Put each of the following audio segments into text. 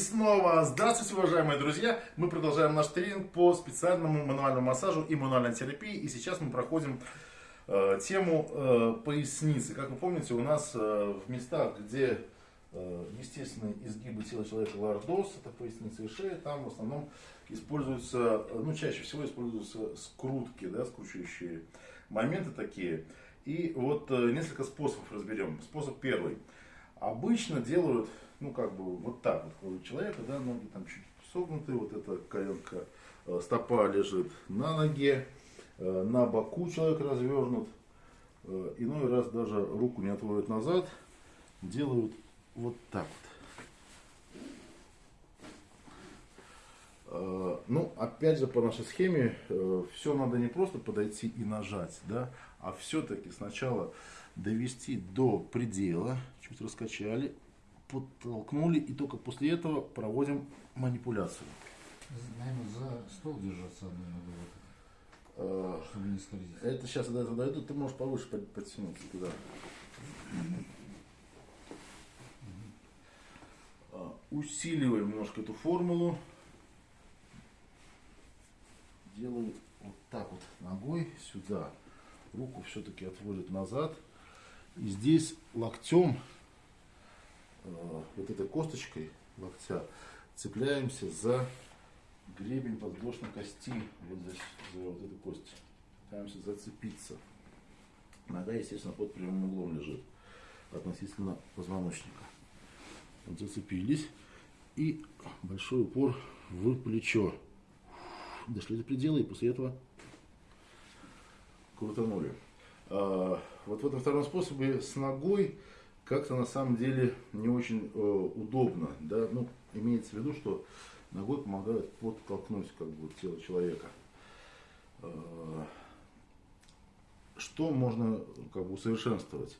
снова здравствуйте, уважаемые друзья! Мы продолжаем наш тренинг по специальному мануальному массажу и мануальной терапии. И сейчас мы проходим э, тему э, поясницы. Как вы помните, у нас э, в местах, где э, естественные изгибы тела человека лордоз, это поясница и шея, там в основном используются, ну чаще всего используются скрутки, да, скручивающие моменты такие. И вот э, несколько способов разберем. Способ первый. Обычно делают ну, как бы, вот так вот у человека, да, ноги там чуть согнуты, вот эта коленка, э, стопа лежит на ноге, э, на боку человек развернут, э, иной раз даже руку не отводят назад, делают вот так вот. Ну, опять же, по нашей схеме, все надо не просто подойти и нажать, да, а все-таки сначала довести до предела, чуть раскачали, подтолкнули, и только после этого проводим манипуляцию. Наверное, за стол держаться одной ногой, а, чтобы не скользить. Это сейчас, когда я дойду, ты можешь повыше подтянуться туда. А, усиливаем немножко эту формулу. Делаю вот так вот ногой сюда. Руку все-таки отводит назад. И здесь локтем Э, вот этой косточкой локтя цепляемся за гребень подвздошной кости, вот за, за вот эту кость. Пытаемся зацепиться. Нога, естественно, под прямым углом лежит относительно позвоночника. Зацепились. И большой упор в плечо. Дошли до предела и после этого крутанули. А, вот в этом втором способе с ногой как-то на самом деле не очень э, удобно. Да? Ну, имеется в виду, что ногой помогает подтолкнуть как бы, тело человека. Э, что можно как бы, усовершенствовать?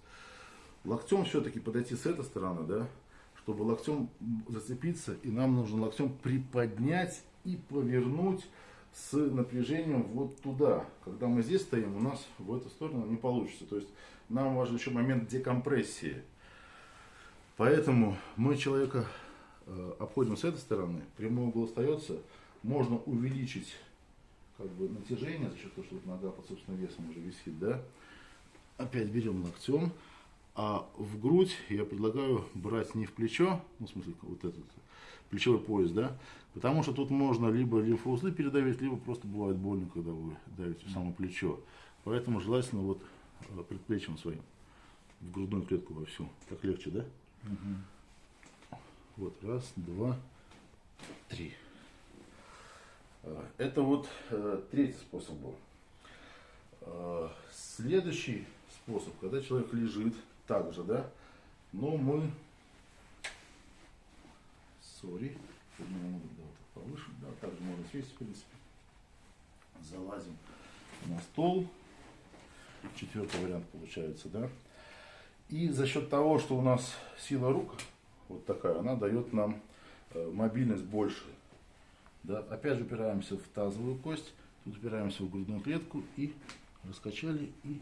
Локтем все-таки подойти с этой стороны, да, чтобы локтем зацепиться, и нам нужно локтем приподнять и повернуть с напряжением вот туда. Когда мы здесь стоим, у нас в эту сторону не получится. То есть нам важен еще момент декомпрессии. Поэтому мы человека э, обходим с этой стороны, прямой угол остается, можно увеличить как бы натяжение за счет того, что вот нога под собственным весом уже висит, да. Опять берем локтем, а в грудь я предлагаю брать не в плечо, ну, в смысле, вот этот плечевой пояс, да, потому что тут можно либо лимфоузлы передавить, либо просто бывает больно, когда вы давите в само плечо. Поэтому желательно вот э, предплечьем своим в грудную клетку во всю. Так легче, да? Угу. Вот, раз, два, три. А, это вот э, третий способ был. А, следующий способ, когда человек лежит также, да, но мы, сори, да, вот повыше, да, также можно сесть, в принципе, залазим на стол, четвертый вариант получается, да, и за счет того, что у нас сила рук вот такая, она дает нам э, мобильность больше. Да? Опять же упираемся в тазовую кость, тут упираемся в грудную клетку и раскачали и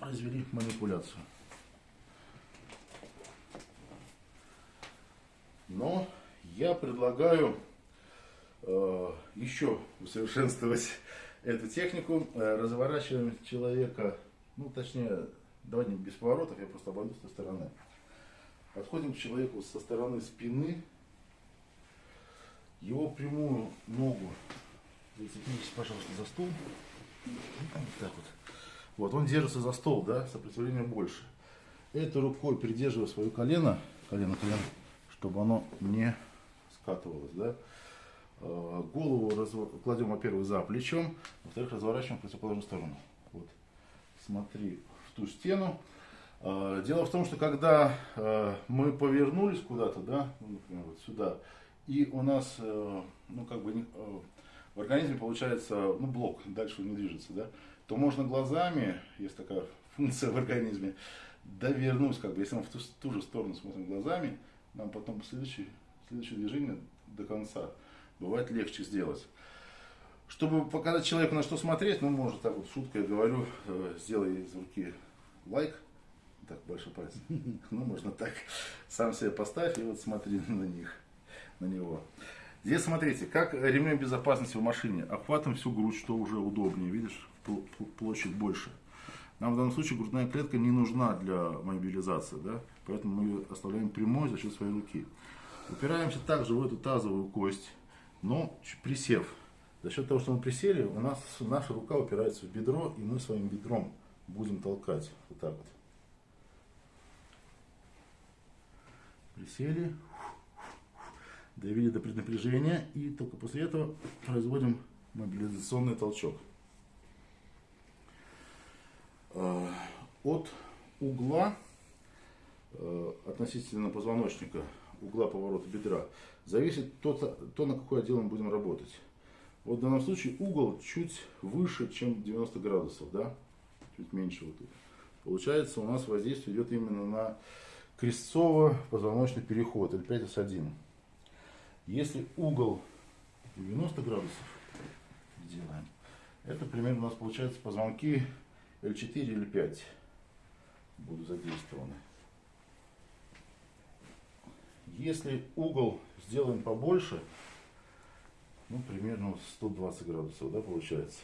развели манипуляцию. Но я предлагаю э, еще усовершенствовать эту технику. Э, разворачиваем человека, ну точнее Давайте без поворотов, я просто обойду с стороны. Подходим к человеку со стороны спины. Его прямую ногу зацепитесь, пожалуйста, за стол. Вот так вот. Вот, он держится за стол, да, сопротивление больше. Этой рукой придерживая свое колено, колено, колено, чтобы оно не скатывалось, да. Э, голову кладем, во-первых, за плечом, во-вторых, разворачиваем в противоположную сторону. Вот. Смотри, ту стену. А, дело в том, что когда а, мы повернулись куда-то, да, ну, например, вот сюда, и у нас, э, ну, как бы, э, в организме получается, ну, блок, дальше не движется, да, то можно глазами, есть такая функция в организме, довернуть, как бы, если мы в ту, ту же сторону смотрим глазами, нам потом следующее, следующее движение до конца бывает легче сделать. Чтобы показать человеку, на что смотреть, ну, может, так вот, шуткой говорю, э, сделай из руки лайк, так, большой палец, ну, можно так, сам себе поставь и вот смотри на них. на него. Здесь смотрите, как ремнем безопасности в машине. Охватываем всю грудь, что уже удобнее. Видишь, пл- пл- площадь больше. Нам в данном случае грудная клетка не нужна для мобилизации, да? поэтому мы ее оставляем прямой за счет своей руки. Упираемся также в эту тазовую кость, но ч- присев. За счет того, что мы присели, у нас наша рука упирается в бедро, и мы своим бедром будем толкать. Вот так вот. Присели, довели до преднапряжения, и только после этого производим мобилизационный толчок. Э, От угла э, относительно позвоночника, угла поворота бедра, зависит то, то, на какой отдел мы будем работать. Вот в данном случае угол чуть выше, чем 90 градусов, да? Чуть меньше вот тут. Получается, у нас воздействие идет именно на крестцово-позвоночный переход, L5S1. Если угол 90 градусов делаем, это примерно у нас получается позвонки L4 или 5 будут задействованы. Если угол сделаем побольше, ну, примерно вот 120 градусов, да, получается,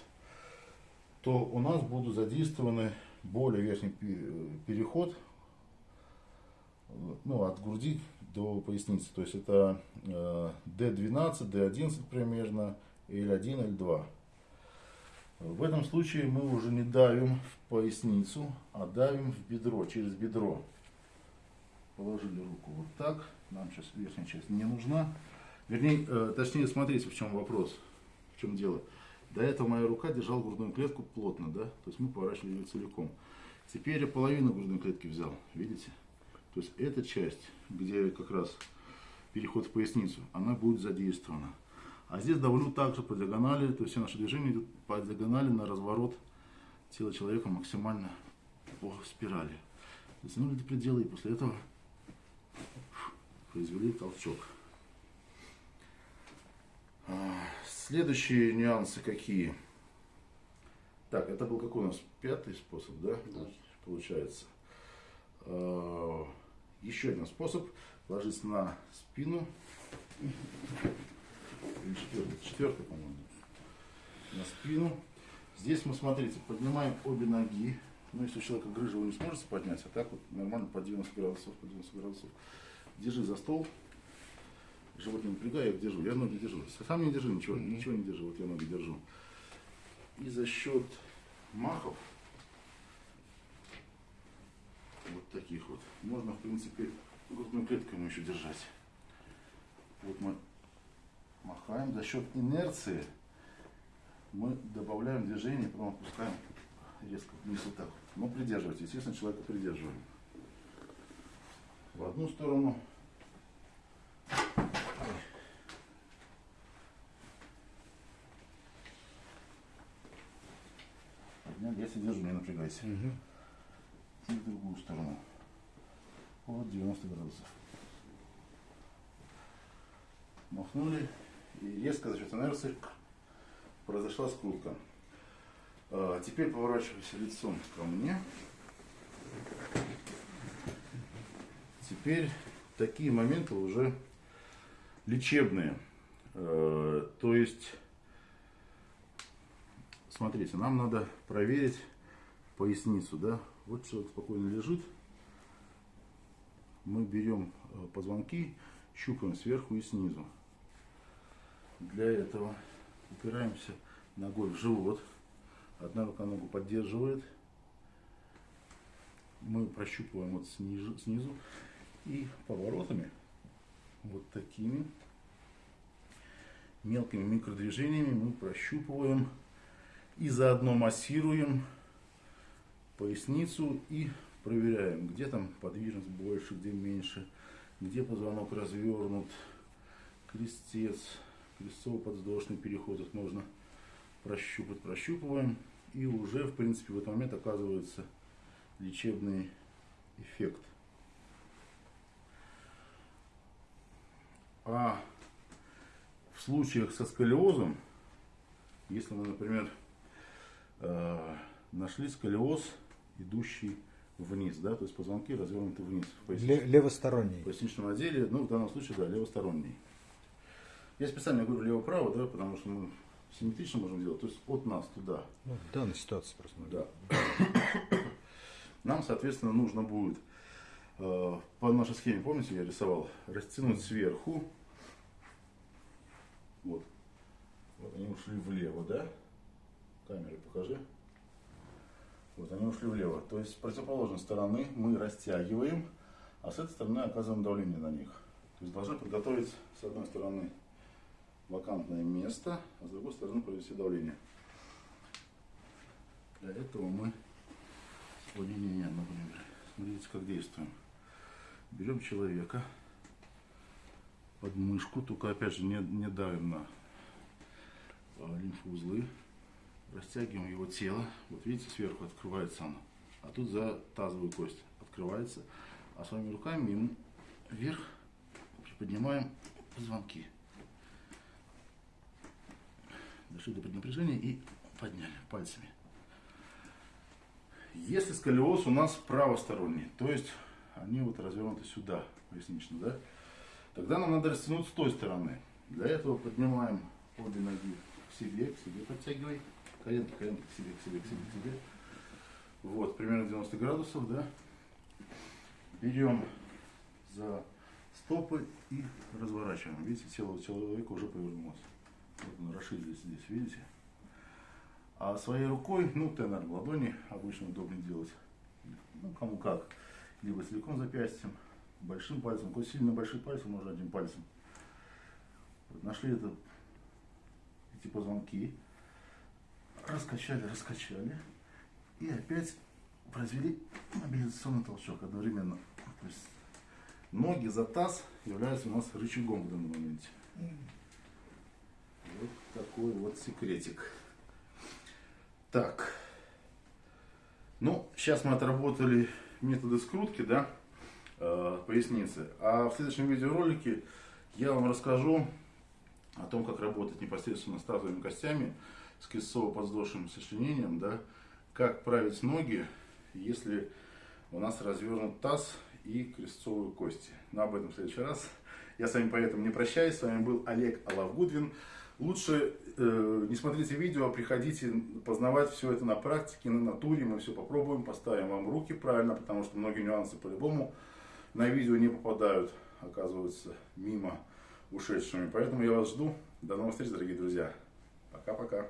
то у нас будут задействованы более верхний пе- переход, ну, от груди до поясницы. То есть это э, D12, D11 примерно, L1, L2. В этом случае мы уже не давим в поясницу, а давим в бедро, через бедро. Положили руку вот так. Нам сейчас верхняя часть не нужна. Вернее, э, точнее, смотрите, в чем вопрос, в чем дело. До этого моя рука держала грудную клетку плотно, да? То есть мы поворачивали ее целиком. Теперь я половину грудной клетки взял, видите? То есть эта часть, где как раз переход в поясницу, она будет задействована. А здесь давлю также по диагонали, то есть все наши движения идут по диагонали на разворот тела человека максимально по спирали. Затянули до предела и после этого произвели толчок. А, Следующие нюансы какие? Так, это был какой у нас пятый способ, да? Да. Получается. А, Еще один способ. Ложись на спину. Или четвертый, четвертый, по-моему. На спину. Здесь мы, смотрите, поднимаем обе ноги. Ну, если у человека грыжа, вы не сможете поднять, а так вот нормально по 90 градусов, по 90 градусов. Держи за стол. Живот не напрягай, я их держу. Я ноги держу. Сам не держи, ничего, ничего не держу. Вот я ноги держу. И за счет махов, вот таких вот, можно, в принципе, грудную клетку ему еще держать. Вот мы махаем. За счет инерции мы добавляем движение, потом опускаем резко вниз вот так. Но придерживайте. Естественно, человека придерживаем. В одну сторону. Себя держу, не напрягайся. И в другую сторону. Вот 90 градусов. Махнули. И резко за счет инерции произошла скрутка. А, Теперь поворачивайся лицом ко мне. Теперь такие моменты уже лечебные. Э, То есть, смотрите, нам надо проверить поясницу, да? Вот человек спокойно лежит. Мы берем э, позвонки, щупаем сверху и снизу. Для этого упираемся ногой в живот. Одна рука ногу поддерживает. Мы прощупываем вот снизу, снизу. И поворотами, вот такими мелкими микродвижениями мы прощупываем и заодно массируем поясницу и проверяем, где там подвижность больше, где меньше, где позвонок развернут, крестец, крестцово-подвздошный переход. Вот можно прощупать, прощупываем, и уже, в принципе, в этот момент оказывается лечебный эффект. А в случаях со сколиозом, если мы, например, э, нашли сколиоз, идущий вниз, да, то есть позвонки развернуты вниз левосторонний. в поясничном отделе, ну, в данном случае, да, левосторонний. Я специально говорю лево-право, да, потому что мы симметрично можем делать, то есть от нас туда. Ну, в данной ситуации просто. Да. Нам, соответственно, нужно будет э, по нашей схеме, помните, я рисовал, растянуть сверху. Вот. Вот они ушли влево, да? Камеры покажи. Вот они ушли влево. То есть с противоположной стороны мы растягиваем, а с этой стороны оказываем давление на них. То есть должны подготовить с одной стороны вакантное место, а с другой стороны провести давление. Для этого мы... Не, не, например. Смотрите, как действуем. Берем человека под мышку, только опять же не, не давим на а, лимфоузлы. Растягиваем его тело. Вот видите, сверху открывается оно. А тут за тазовую кость открывается. А своими руками ему вверх приподнимаем позвонки. Дошли до преднапряжения и подняли пальцами. Если сколиоз у нас правосторонний, то есть они вот развернуты сюда, пояснично, да, тогда нам надо растянуть с той стороны. Для этого поднимаем обе ноги к себе, к себе подтягивай, коленки, коленки к себе, к себе, к себе, к себе. Вот, примерно 90 градусов, да. Берем за стопы и разворачиваем. Видите, тело человека уже повернулось. Вот он расширились здесь, видите? А своей рукой, ну, тенор в ладони обычно удобнее делать. Ну, кому как. Либо целиком запястьем, большим пальцем. Какой сильно большой палец, можно одним пальцем. Вот нашли это, эти позвонки. Раскачали, раскачали. И опять произвели мобилизационный толчок одновременно. То есть ноги за таз являются у нас рычагом в данном моменте. Такой вот секретик. Так. Ну, сейчас мы отработали методы скрутки, да, э, поясницы. А в следующем видеоролике я вам расскажу о том, как работать непосредственно с тазовыми костями, с крестцово-подвздошным сочленением, да, как править ноги, если у нас развернут таз и крестцовые кости. Но об этом в следующий раз. Я с вами поэтому не прощаюсь. С вами был Олег Алавгудвин. Лучше э, не смотрите видео, а приходите познавать все это на практике, на натуре. Мы все попробуем, поставим вам руки правильно, потому что многие нюансы по-любому на видео не попадают, оказываются мимо ушедшими. Поэтому я вас жду. До новых встреч, дорогие друзья. Пока-пока.